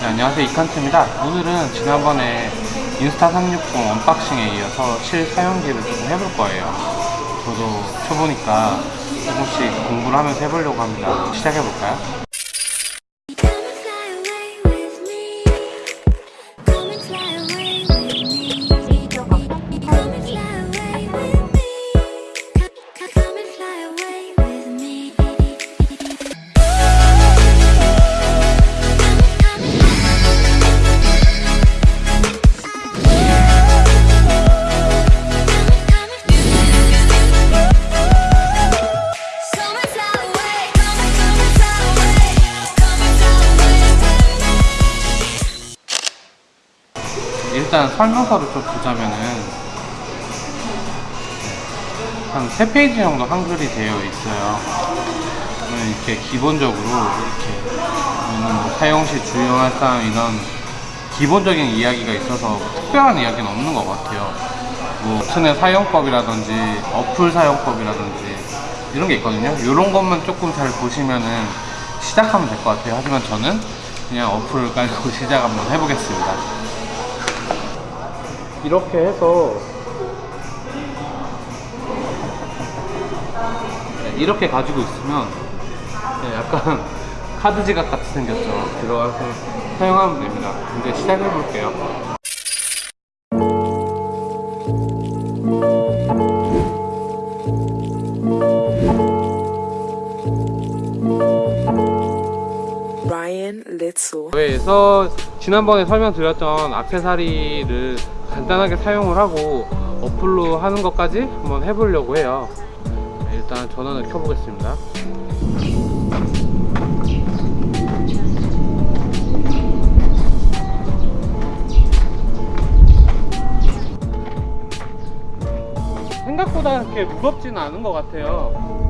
네, 안녕하세요. 이칸트입니다. 오늘은 지난번에 인스타 360 언박싱에 이어서 실사용기를 좀 해볼 거예요. 저도 켜보니까 조금씩 공부를 하면서 해보려고 합니다. 시작해볼까요? 일단 설명서를 좀 보자면은 한 3페이지 정도 한글이 되어 있어요. 이렇게 기본적으로 이렇게 뭐 사용 시 주의할 사항 이런 기본적인 이야기가 있어서 특별한 이야기는 없는 것 같아요. 뭐 인터넷 사용법이라든지 어플 사용법이라든지 이런 게 있거든요. 이런 것만 조금 잘 보시면은 시작하면 될 것 같아요. 하지만 저는 그냥 어플을 깔고 시작 한번 해보겠습니다 이렇게 해서 네, 이렇게 가지고 있으면 네, 약간 카드 지갑 같이 생겼죠. 들어가서 사용하면 됩니다. 이제 시작해 볼게요. 그래서 지난번에 설명드렸던 악세사리를 간단하게 사용을 하고 어플로 하는 것까지 한번 해보려고 해요. 네, 일단 전원을 켜보겠습니다. 생각보다 그렇게 무겁지는 않은 것 같아요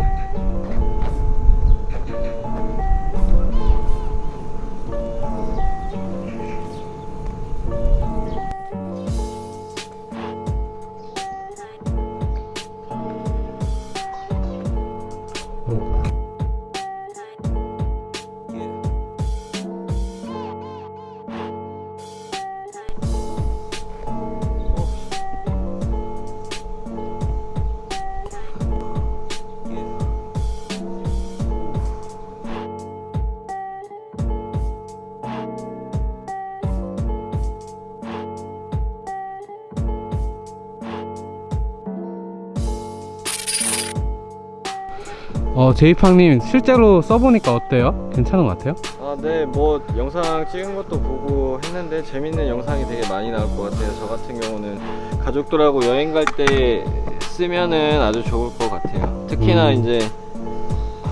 어, 제이팡님 실제로 써보니까 어때요? 괜찮은 것 같아요? 아, 네, 뭐 영상 찍은 것도 보고 했는데 재밌는 영상이 되게 많이 나올 것 같아요. 저 같은 경우는 가족들하고 여행 갈 때 쓰면은 아주 좋을 것 같아요. 특히나 음. 이제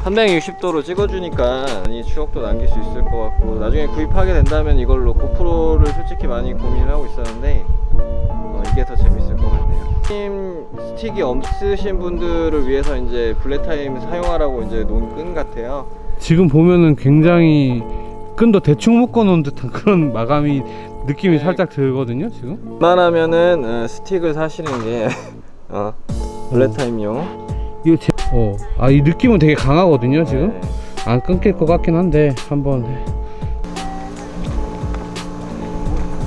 360도로 찍어주니까 많이 추억도 남길 수 있을 것 같고 나중에 구입하게 된다면 이걸로 고프로를 솔직히 많이 고민을 하고 있었는데 어, 이게 더 재밌을 것 같네요. 팀 스틱이 없으신 분들을 위해서 이제 블랙타임 사용하라고 이제 놓은 끈 같아요. 지금 보면은 굉장히 끈도 대충 묶어 놓은 듯한 그런 마감이 느낌이 네. 살짝 들거든요 지금 웬만하면은 어, 스틱을 사시는 게 어, 블랙타임용 이거 제... 어, 아 이 느낌은 되게 강하거든요 지금 네. 안 끊길 것 같긴 한데 한번 해.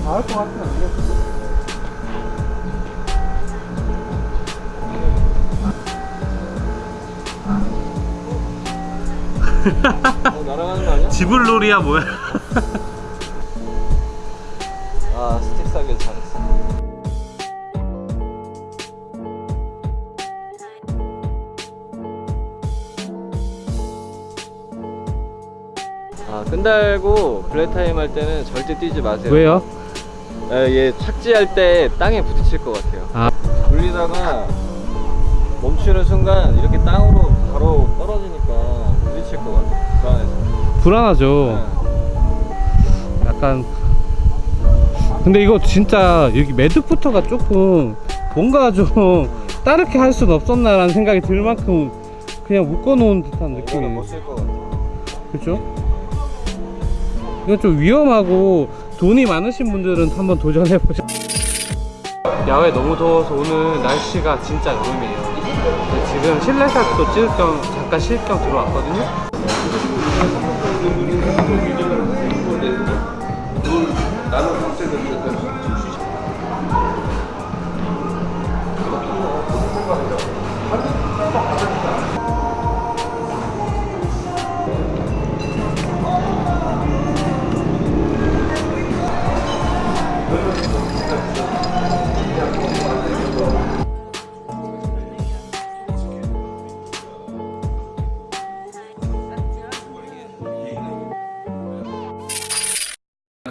닿을 것 같진 않네요 어, 날아가는 거 아니야? 지불놀이야 뭐야 아 스틱 사길 잘했어 아 끈달고 블랙타임 할 때는 절대 뛰지 마세요 왜요? 아, 얘 착지할 때 땅에 부딪힐 것 같아요 아. 돌리다가 멈추는 순간 이렇게 땅으로 바로 떨어지니까 부딪힐 것 같아요 불안해서. 불안하죠. 네. 약간 근데 이거 진짜 여기 매듭부터가 조금 뭔가 좀 다르게 할 수는 없었나라는 생각이 들 만큼 그냥 묶어놓은 듯한 느낌이. 못쓸 것 같아요 그렇죠? 이건 좀 위험하고 돈이 많으신 분들은 한번 도전해보죠 야외 너무 더워서 오늘 날씨가 진짜 여름이에요. 지금 실내 샷도 찍을 겸 쉴겸 들어왔거든요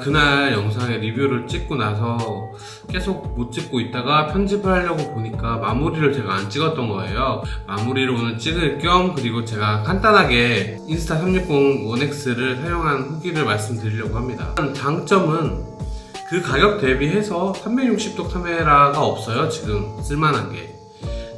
그날 영상에 리뷰를 찍고 나서 계속 못 찍고 있다가 편집을 하려고 보니까 마무리를 제가 안 찍었던 거예요. 마무리를 오늘 찍을 겸 그리고 제가 간단하게 인스타 360 1X를 사용한 후기를 말씀드리려고 합니다. 장점은 그 가격 대비해서 360도 카메라가 없어요. 지금 쓸만한 게.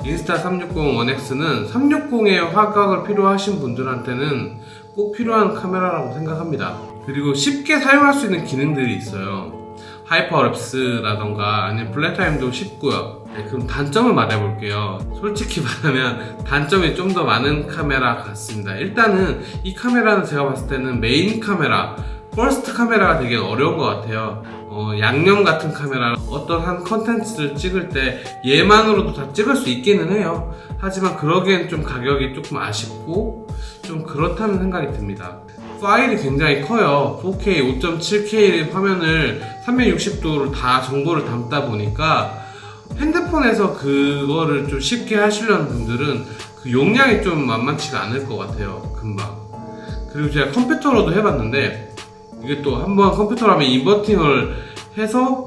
인스타 360 1X는 360의 화각을 필요하신 분들한테는 꼭 필요한 카메라라고 생각합니다. 그리고 쉽게 사용할 수 있는 기능들이 있어요. hyperlapse라던가 아니면 블랙타임도 쉽고요. 네, 그럼 단점을 말해볼게요. 솔직히 말하면 단점이 좀 더 많은 카메라 같습니다. 일단은 이 카메라는 제가 봤을 때는 메인 카메라, first 카메라가 되게 어려운 것 같아요. 어, 양념 같은 카메라, 어떤 한 컨텐츠를 찍을 때 얘만으로도 다 찍을 수 있기는 해요. 하지만 그러기엔 좀 가격이 조금 아쉽고 좀 그렇다는 생각이 듭니다. 파일이 굉장히 커요. 4K, 5.7K 화면을 360도로 다 정보를 담다 보니까 핸드폰에서 그거를 좀 쉽게 하시려는 분들은 그 용량이 좀 만만치가 않을 것 같아요. 금방. 그리고 제가 컴퓨터로도 해봤는데 이게 또 한번 컴퓨터로 하면 인버팅을 해서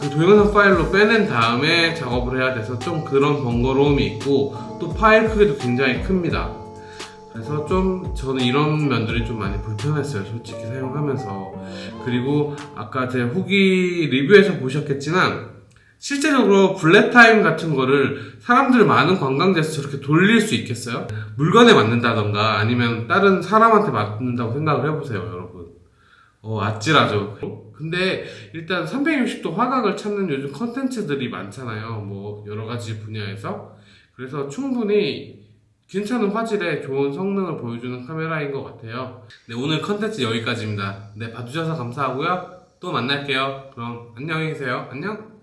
그 동영상 파일로 빼낸 다음에 작업을 해야 돼서 좀 그런 번거로움이 있고 또 파일 크기도 굉장히 큽니다. 그래서 좀 저는 이런 면들이 좀 많이 불편했어요. 솔직히 사용하면서. 그리고 아까 제 후기 리뷰에서 보셨겠지만 실제적으로 블랙타임 같은 거를 사람들 많은 관광지에서 저렇게 돌릴 수 있겠어요? 물건에 맞는다던가 아니면 다른 사람한테 맞는다고 생각을 해보세요, 여러분. 어, 아찔하죠. 근데 일단 360도 화각을 찾는 요즘 컨텐츠들이 많잖아요. 뭐 여러 가지 분야에서. 그래서 충분히 괜찮은 화질에 좋은 성능을 보여주는 카메라인 것 같아요. 네, 오늘 컨텐츠 여기까지입니다. 네, 봐주셔서 감사하고요. 또 만날게요. 그럼 안녕히 계세요. 안녕!